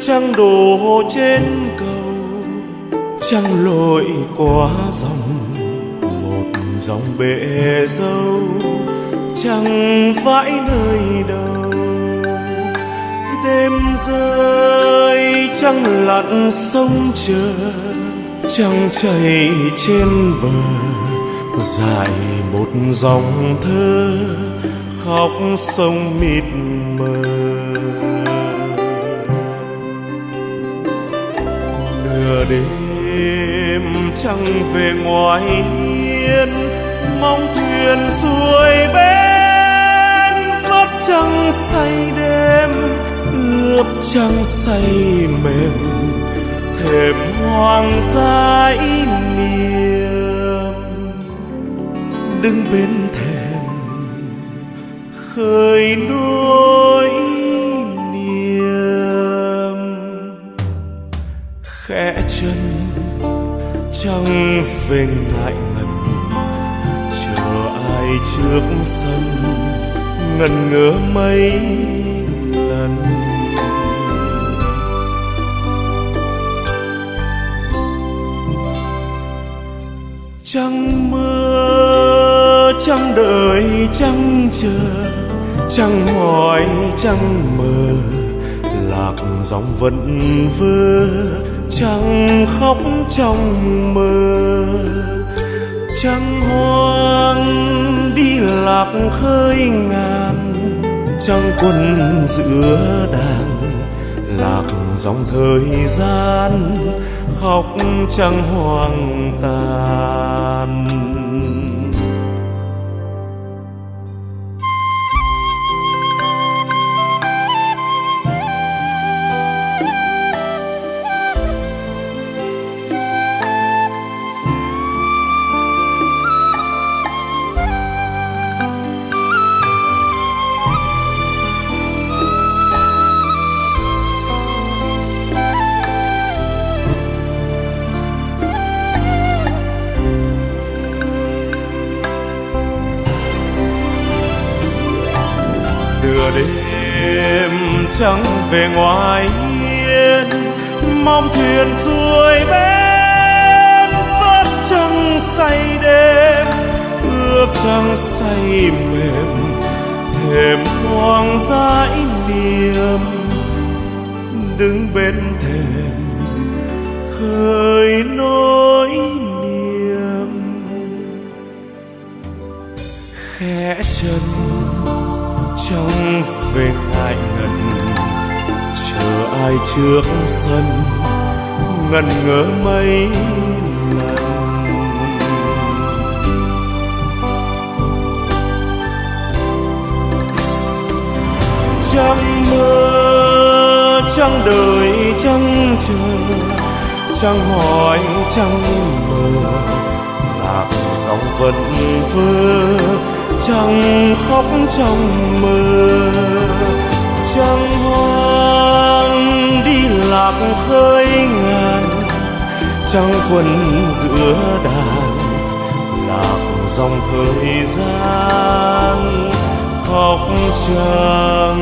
trăng đổ trên cầu, trăng lội qua dòng, một dòng bể dâu chẳng phải nơi đâu đêm rơi trăng lặn sông chờ, trăng chảy trên bờ, dài một dòng thơ khóc sông mịt mờ. Đêm trăng về ngoài hiên, mong thuyền xuôi bên vớt trăng say đêm, ướp trăng say mềm, thềm hoàng gia ý niềm đứng bên thềm, khơi nỗi trăng về ngại ngần. Chờ ai trước sân, ngần ngỡ mấy lần. Trăng mơ trăng đợi trăng chờ. Trăng hỏi trăng mờ, lạc dòng vẫn vơ chẳng khóc trong mơ, chẳng hoang, đi lạc khơi ngàn chẳng quân giữa đàn, lạc dòng thời gian, khóc chẳng hoang tàn. Đêm trắng về ngoài hiên, mong thuyền xuôi bên vớt trăng say đêm, ướp trăng say mềm, thềm hoang dãi niềm. Đứng bên thềm, khơi nỗi niềm. Khẽ chân trong về ngại ngần. Chờ ai trước sân ngần ngỡ mấy lần. Trăng mơ trăng đời, trăng chờ. Trăng hỏi trăng mờ lạc dòng vẫn vơ trăng khóc trong mơ trăng hoang đi lạc khơi ngàn. Trăng quân giữa đàn, lạc dòng thời gian. Khóc, trăng